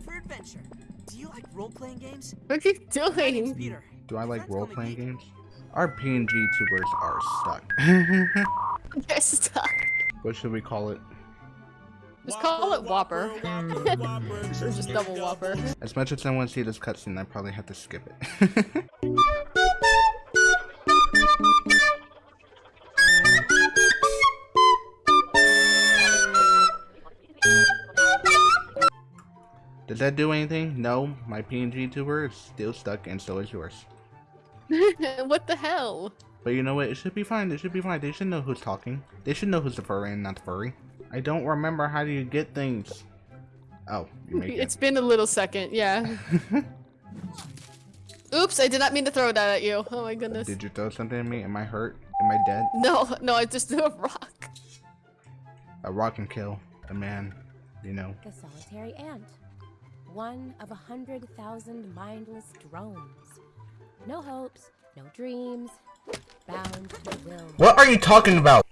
made for adventure. Do you like role-playing games? What are you My doing? Peter. Do I like Friends call me role-playing games? Our PNG tubers are stuck. You're stuck. what should we call it? Just call it Whopper. or just double Whopper. As much as I want to see this cutscene, I probably have to skip it. that do anything? No, my PNG tuber is still stuck and so is yours. what the hell? But you know what? It should be fine. It should be fine. They should know who's talking. They should know who's the furry and not the furry. I don't remember how do you get things. Oh, you make It's it. been a little second, yeah. Oops, I did not mean to throw that at you. Oh my goodness. Did you throw something at me? Am I hurt? Am I dead? No, no, I just threw a rock. A rock can kill a man, you know. The solitary ant. One of a hundred thousand mindless drones. No hopes, no dreams, bound to will. What are you talking about?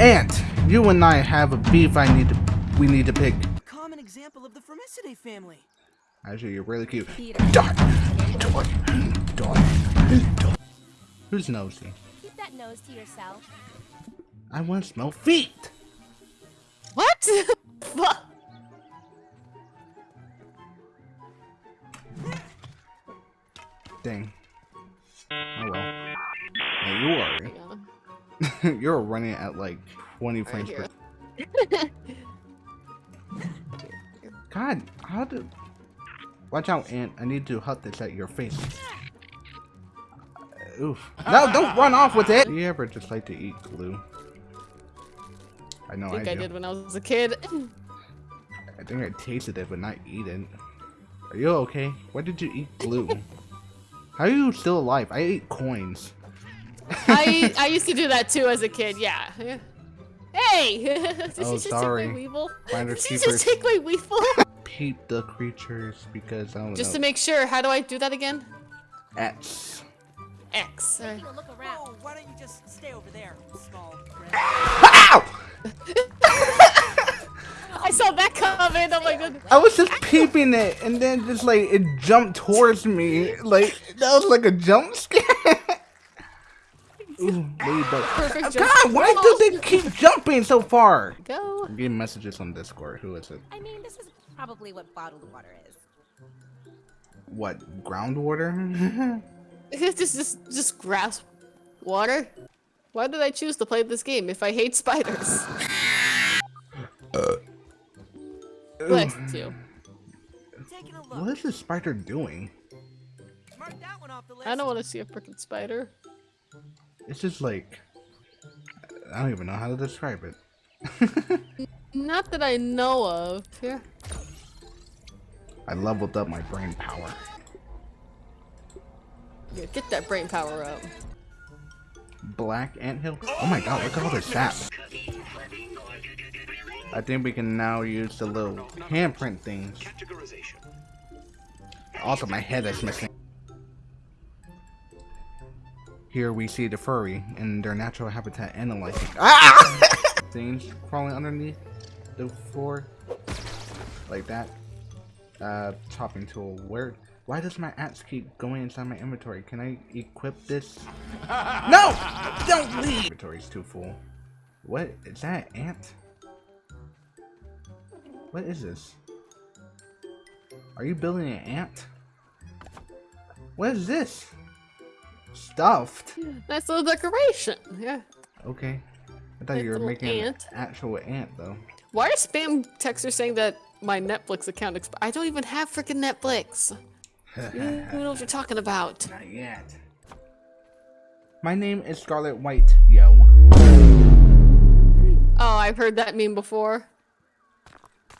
Ant, you and I have a beef I need to we need to pick. A common example of the Formicidae family. Actually, you're really cute. Peter. Dot, dot, dot, dot. Who's nosy? Keep that nose to yourself. I want to smell feet. What? Fuck. Dang. Oh well. Hey, you Yeah. are. You're running at like 20 frames per. God, how do? Watch out, Ant. I need to hut this at your face. Uh, oof. No, don't run off with it. Do you ever just like to eat glue? I know I I, think I, do. did when I was a kid. I think I tasted it, but not eat it. Are you okay? Why did you eat glue? How are you still alive? I ate coins. I I used to do that too as a kid. Yeah. Hey! Did Oh, you sorry. take my weevil? Finders Did you just take my weevil? Peep the creatures because I don't just know. to make sure. How do I do that again? X. X. Uh, Taking a look around. Whoa, why don't you just stay over there, small? Ow! I saw that coming. Oh my goodness. I was just peeping it, and then just like it jumped towards me. Like that was like a jump scare. Ooh, ladybug. Perfect jump. God, why do they keep jumping so far? Go. I'm getting messages on Discord. Who is it? I mean, this is probably what bottled water is. What groundwater? just just just grasp water. Why did I choose to play this game if I hate spiders? Uh, Bless you. Uh, Taking a look. what is this spider doing? I don't want to see a freaking spider. It's just like I don't even know how to describe it. Not that I know of. Here. I leveled up my brain power. Yeah, get that brain power up. Black anthill. Oh my god, look at all this sap. I think we can now use the little handprint things. Also, my head is missing. Here we see the furry in their natural habitat analyzing ah! things crawling underneath the floor like that. Uh, chopping tool. Where? Why does my axe keep going inside my inventory? Can I equip this? No! Don't leave! Inventory's too full. What? Is that an ant? What is this? Are you building an ant? What is this? Stuffed? Nice little decoration. Yeah. Okay. I thought you were making ant. an actual ant though. Why are spam texters saying that my Netflix account exp- I don't even have freaking Netflix. You don't know what you're talking about. Not yet. My name is Skyler White, yo. Oh, I've heard that meme before.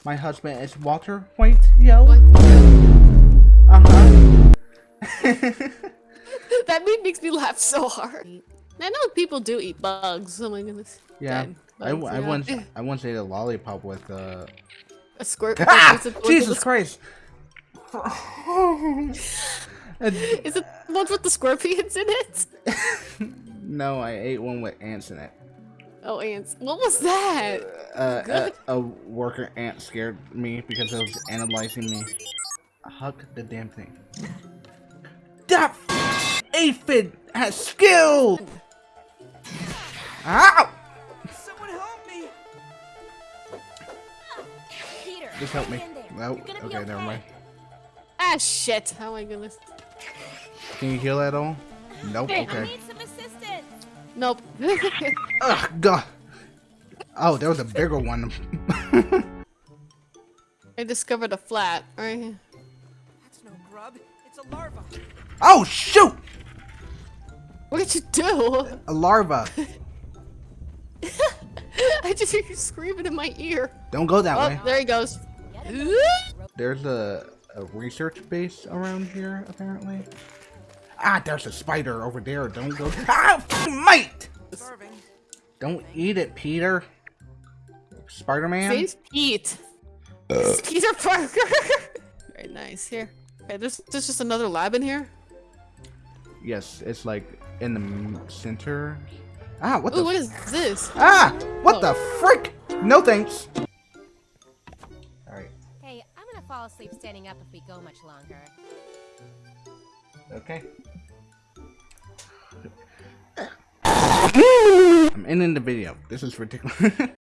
My husband is Walter White, yo. What? Uh-huh. that meme makes me laugh so hard. I know people do eat bugs. Oh my goodness. Yeah. Dead I, bugs, I once I once ate a lollipop with uh a squirt. Ah! Is it the Jesus with the- Christ. Is it the ones with the scorpions in it? no, I ate one with ants in it. Oh, ants. What was that? Uh, a, a worker ant scared me because it was analyzing me. Hug the damn thing. That aphid has skill! Ow! Someone help me! Peter, Just help me. hang. No, You're okay, never mind. Ah, shit. Oh my goodness. Can you heal at all? Nope, Hey, I okay. need some assistance. Nope. Ugh, God. Oh, there was a bigger one. I discovered a flat. Right here. That's no grub. It's a larva. oh, shoot! What did you do? A larva. I just hear you screaming in my ear. Don't go that Oh, way. there he goes. There's a, a research base around here, apparently. Ah, there's a spider over there. Don't go. Ah, mate! Don't eat it, Peter. Spider Man? Name's Pete. It's Peter Parker. Very nice. Here. Okay, there's, there's just another lab in here. Yes, it's like in the center. Ah, what Ooh, the? what is this? ah, what Oh. the frick? No thanks. Alright, Hey, I'm gonna fall asleep standing up if we go much longer. okay. I'm ending the video. This is ridiculous.